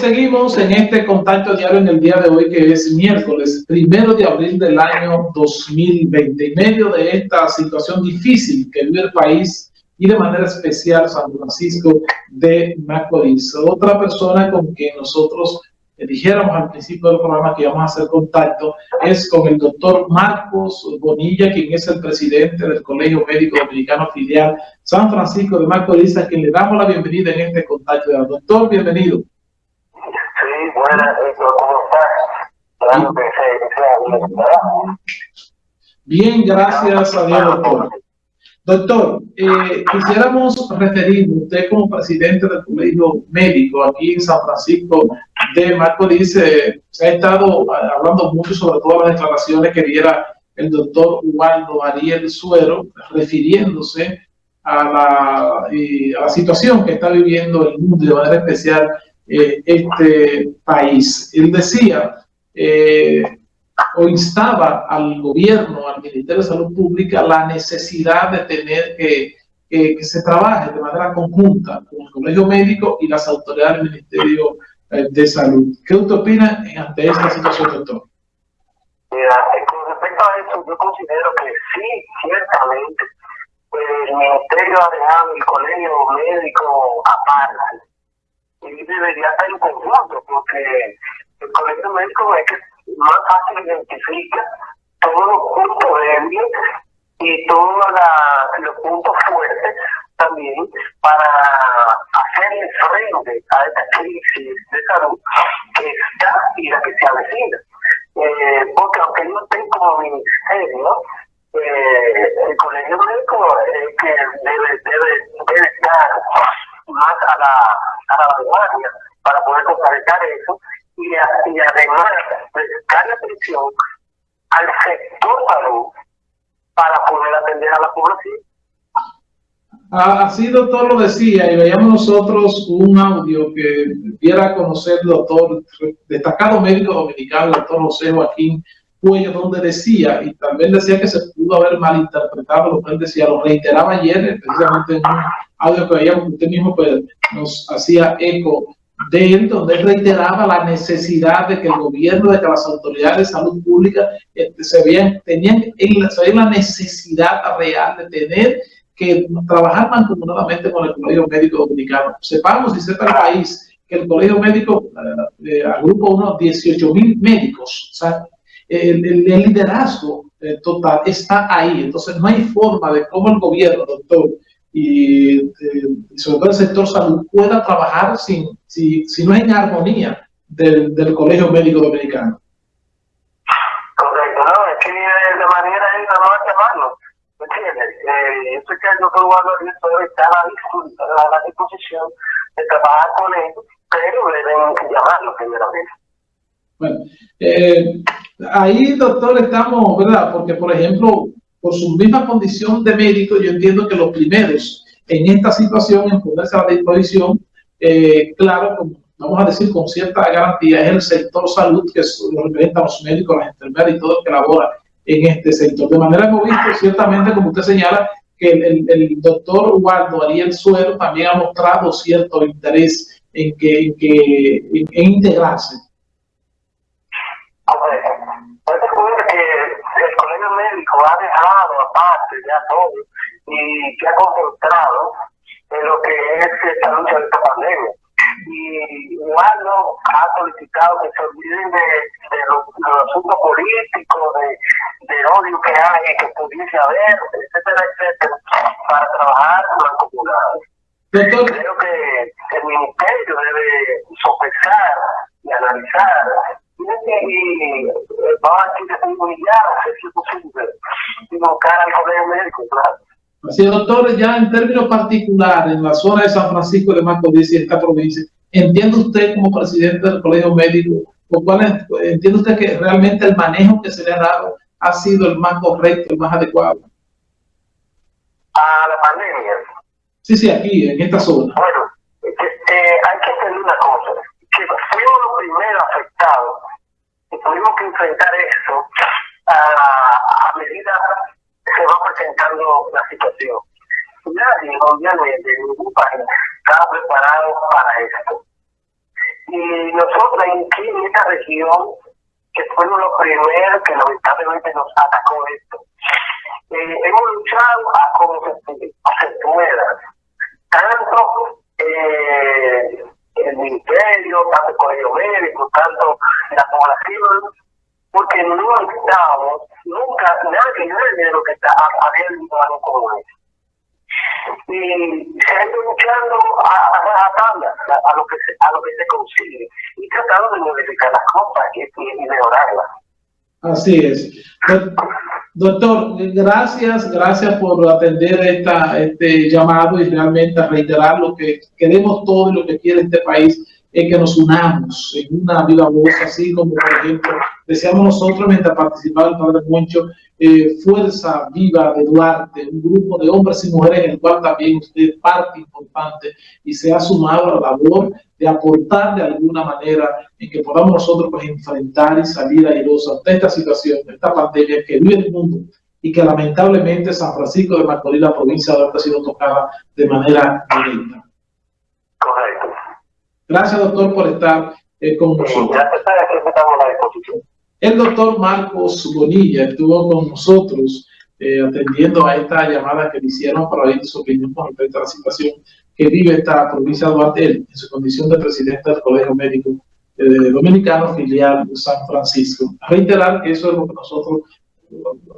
Seguimos en este contacto diario en el día de hoy, que es miércoles, primero de abril del año 2020. En medio de esta situación difícil que vive el país y de manera especial San Francisco de Macorís. Otra persona con quien nosotros dijéramos al principio del programa que íbamos a hacer contacto es con el doctor Marcos Bonilla, quien es el presidente del Colegio Médico Dominicano Filial San Francisco de Macorís, a quien le damos la bienvenida en este contacto. Doctor, bienvenido. Sí, buenas, ¿cómo estás? Bien, gracias a Dios, doctor. Doctor, eh, quisiéramos referir, usted como presidente del Colegio Médico aquí en San Francisco de Macorís, eh, se ha estado hablando mucho sobre todas las declaraciones que diera el doctor Ubaldo Ariel Suero, refiriéndose a la, a la situación que está viviendo el mundo de manera especial eh, este país. Él decía eh, o instaba al gobierno, al Ministerio de Salud Pública, la necesidad de tener que, que se trabaje de manera conjunta con el Colegio Médico y las autoridades del Ministerio eh, de Salud. ¿Qué usted opina ante esta situación, doctor? Mira, con respecto a eso, yo considero que sí, ciertamente, pues, el Ministerio ha dejado el Colegio Médico aparte y debería estar en conjunto, porque el colegio médico es que más fácil identifica todos los puntos débiles y todos los puntos fuertes también para hacerle frente a esta crisis de salud que está y la que se avecina. Eh, porque aunque no estén como ministerio, eh, el colegio médico es que debe, la, a la vanguardia para poder contrarrestar eso y, y además darle atención al sector salud para poder atender a la población. Así, doctor, lo decía, y veíamos nosotros un audio que diera a conocer el doctor, destacado médico dominicano, el doctor José Joaquín Cuello, donde decía, y también decía que se pudo haber malinterpretado lo que él decía, lo reiteraba ayer, precisamente en un audio que veíamos, usted mismo pues, nos hacía eco de él, donde él reiteraba la necesidad de que el gobierno, de que las autoridades de salud pública este, se veían, tenían se la necesidad real de tener que trabajar mancomunadamente con el Colegio Médico Dominicano. Sepamos y sepa el país que el Colegio Médico eh, agrupa unos 18 mil médicos. O sea, el, el, liderazgo eh, total está ahí. Entonces, no hay forma de cómo el gobierno, doctor, y, eh, sobre todo el sector salud pueda trabajar sin, si, si no es en armonía del, del Colegio Médico Dominicano. Correcto, no, es que de manera es hay que llamarlo, ¿me entiendes? Eh, que el doctor Eduardo está a la, disposición de trabajar con él, pero deben llamarlo primeramente. Bueno, eh, ahí, doctor, estamos, ¿verdad? Porque, por ejemplo, por su misma condición de médico, yo entiendo que los primeros en esta situación, en ponerse a la disposición, eh, claro, vamos a decir con cierta garantía, es el sector salud que lo representa a los médicos, las enfermeras y todo el que labora en este sector. De manera que visto, ciertamente, como usted señala, que el, doctor Waldo Ariel Suero también ha mostrado cierto interés en, que, en, integrarse. Médico ha dejado aparte ya todo y se ha concentrado en lo que es esta lucha de esta pandemia. Y no ha solicitado que se olviden de, de los, asuntos políticos, de, de, odio que hay, que pudiese haber, etcétera, etcétera, para trabajar mancomunados. Creo que el ministerio debe sopesar y analizar y vamos a decir posible, invocar al colegio médico, claro. Así es, doctor, ya en términos particulares, en la zona de San Francisco de Macorís y esta provincia, ¿entiende usted como presidente del colegio médico, o cuál entiende usted que realmente el manejo que se le ha dado ha sido el más correcto, el más adecuado? A la pandemia. Sí, sí, aquí, en esta zona. Bueno, eh, hay que entender una cosa, que fuimos los primeros afectados y tuvimos que enfrentar eso a, medida que se va presentando la situación. Nadie, obviamente, ningún país estaba preparado para esto. Y nosotros aquí en esta región, que fuimos los primeros que lamentablemente nos atacó esto, eh, hemos luchado a como se, pueda. Tanto eh, el ministerio, tanto el colegio médico, tanto la población, porque no estamos, nunca, nadie, nadie de lo que está habiendo algo como eso y se ha ido luchando a, a, a, lo que se, a lo que se consigue y tratando de modificar las cosas y, y mejorarlas. Así es. Doctor, gracias, gracias por atender esta, este llamado y realmente reiterar lo que queremos todos y lo que quiere este país es que nos unamos en una viva voz, así como por ejemplo deseamos nosotros mientras participaba el padre Moncho, eh, Fuerza Viva de Duarte, un grupo de hombres y mujeres en el cual también usted es parte importante y se ha sumado a la labor de aportar de alguna manera en que podamos nosotros pues, enfrentar y salir airosos ante esta situación, esta pandemia que vive el mundo y que lamentablemente San Francisco de Macorís, la provincia de Duarte, ha sido tocada de manera directa. Correcto. Gracias, doctor, por estar eh, con nosotros. A. El doctor Marcos Bonilla estuvo con nosotros eh, atendiendo a esta llamada que le hicieron para oír su opinión con respecto a la situación que vive esta provincia de Duarte en su condición de presidente del Colegio Médico eh, Dominicano filial de San Francisco. Reiterar que eso es lo que nosotros,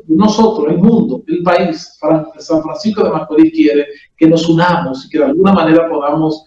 nosotros, el mundo, el país, San Francisco de Macorís quiere que nos unamos y que de alguna manera podamos